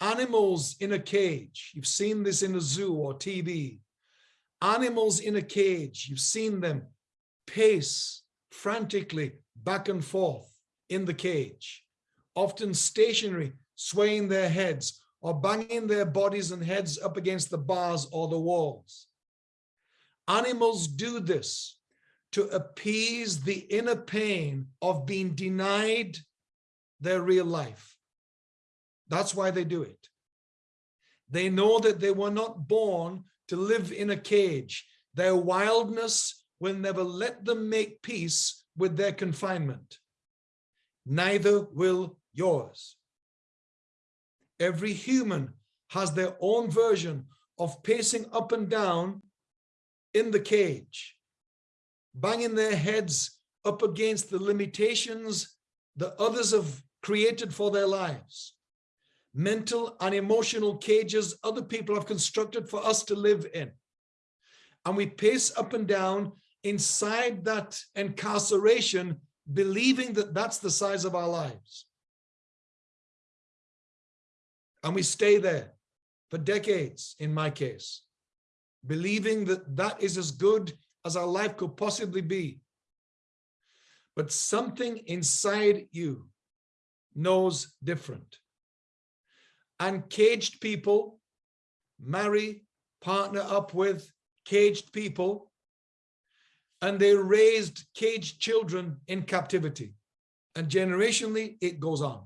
animals in a cage. You've seen this in a zoo or TV. Animals in a cage. You've seen them pace frantically back and forth in the cage, often stationary, swaying their heads or banging their bodies and heads up against the bars or the walls. Animals do this to appease the inner pain of being denied their real life. That's why they do it. They know that they were not born to live in a cage. Their wildness will never let them make peace with their confinement. Neither will yours. Every human has their own version of pacing up and down in the cage, banging their heads up against the limitations that others have created for their lives mental and emotional cages other people have constructed for us to live in. And we pace up and down inside that incarceration, believing that that's the size of our lives. And we stay there for decades, in my case, believing that that is as good as our life could possibly be. But something inside you knows different and caged people marry, partner up with caged people, and they raised caged children in captivity. And generationally, it goes on.